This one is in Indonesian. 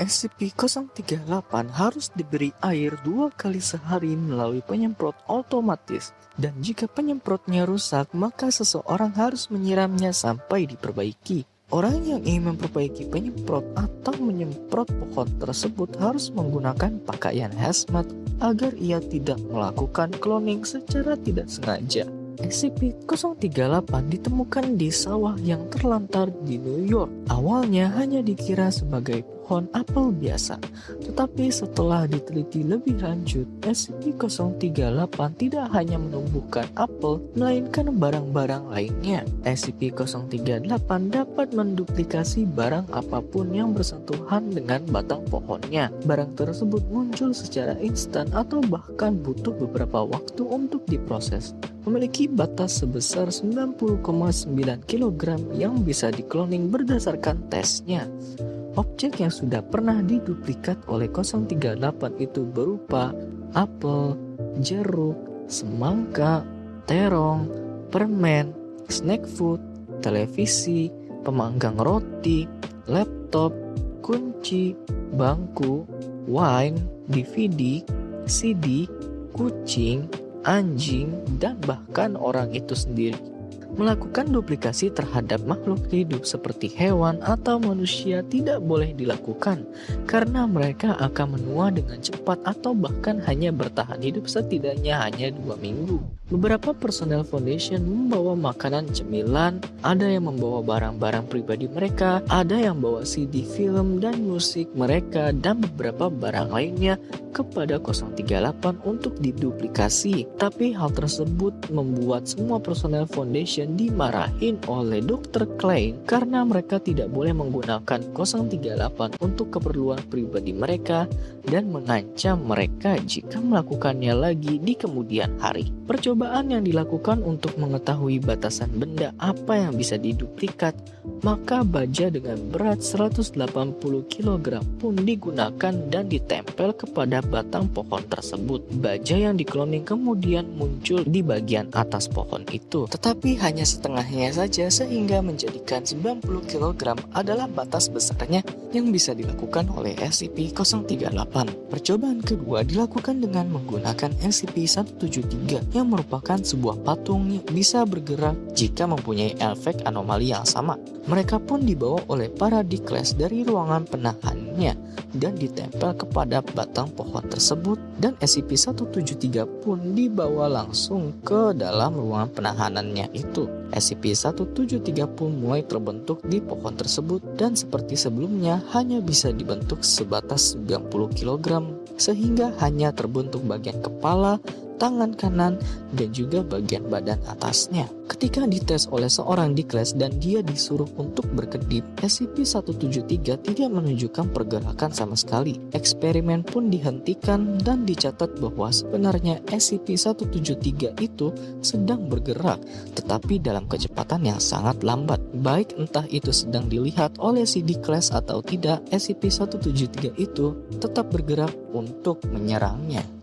SCP-038 harus diberi air dua kali sehari melalui penyemprot otomatis. Dan jika penyemprotnya rusak, maka seseorang harus menyiramnya sampai diperbaiki. Orang yang ingin memperbaiki penyemprot atau menyemprot pohon tersebut harus menggunakan pakaian hazmat agar ia tidak melakukan cloning secara tidak sengaja. SCP-038 ditemukan di sawah yang terlantar di New York. Awalnya hanya dikira sebagai pohon apel biasa, tetapi setelah diteliti lebih lanjut, SCP-038 tidak hanya menumbuhkan apel, melainkan barang-barang lainnya. SCP-038 dapat menduplikasi barang apa pun yang bersentuhan dengan batang pohonnya. Barang tersebut muncul secara instan atau bahkan butuh beberapa waktu untuk diproses memiliki batas sebesar 90,9 kg yang bisa dikloning berdasarkan tesnya. Objek yang sudah pernah diduplikat oleh 038 itu berupa apel, jeruk, semangka, terong, permen, snack food, televisi, pemanggang roti, laptop, kunci, bangku, wine, DVD, CD, kucing, anjing, dan bahkan orang itu sendiri. Melakukan duplikasi terhadap makhluk hidup seperti hewan atau manusia tidak boleh dilakukan karena mereka akan menua dengan cepat atau bahkan hanya bertahan hidup setidaknya hanya dua minggu. Beberapa personel foundation membawa makanan cemilan, ada yang membawa barang-barang pribadi mereka, ada yang bawa CD film dan musik mereka, dan beberapa barang lainnya kepada 038 untuk diduplikasi. Tapi hal tersebut membuat semua personel foundation dimarahin oleh Dr. Klein karena mereka tidak boleh menggunakan 038 untuk keperluan pribadi mereka dan mengancam mereka jika melakukannya lagi di kemudian hari. Percobaan Percobaan yang dilakukan untuk mengetahui batasan benda apa yang bisa diduplikat, maka baja dengan berat 180 kg pun digunakan dan ditempel kepada batang pohon tersebut. Baja yang dikloning kemudian muncul di bagian atas pohon itu, tetapi hanya setengahnya saja sehingga menjadikan 90 kg adalah batas besarnya yang bisa dilakukan oleh SCP-038. Percobaan kedua dilakukan dengan menggunakan SCP-173 yang merupakan sebuah patung yang bisa bergerak jika mempunyai efek anomali yang sama. Mereka pun dibawa oleh para Dikles dari ruangan penahannya dan ditempel kepada batang pohon tersebut dan SCP-173 pun dibawa langsung ke dalam ruangan penahanannya itu. SCP-173 pun mulai terbentuk di pohon tersebut dan seperti sebelumnya hanya bisa dibentuk sebatas 90 kg sehingga hanya terbentuk bagian kepala, tangan kanan, dan juga bagian badan atasnya. Ketika dites oleh seorang di kelas dan dia disuruh untuk berkedip, SCP-173 tidak menunjukkan pergerakan sama sekali. Eksperimen pun dihentikan dan dicatat bahwa sebenarnya SCP-173 itu sedang bergerak, tetapi dalam kecepatan yang sangat lambat. Baik entah itu sedang dilihat oleh si D-Class atau tidak, SCP-173 itu tetap bergerak untuk menyerangnya.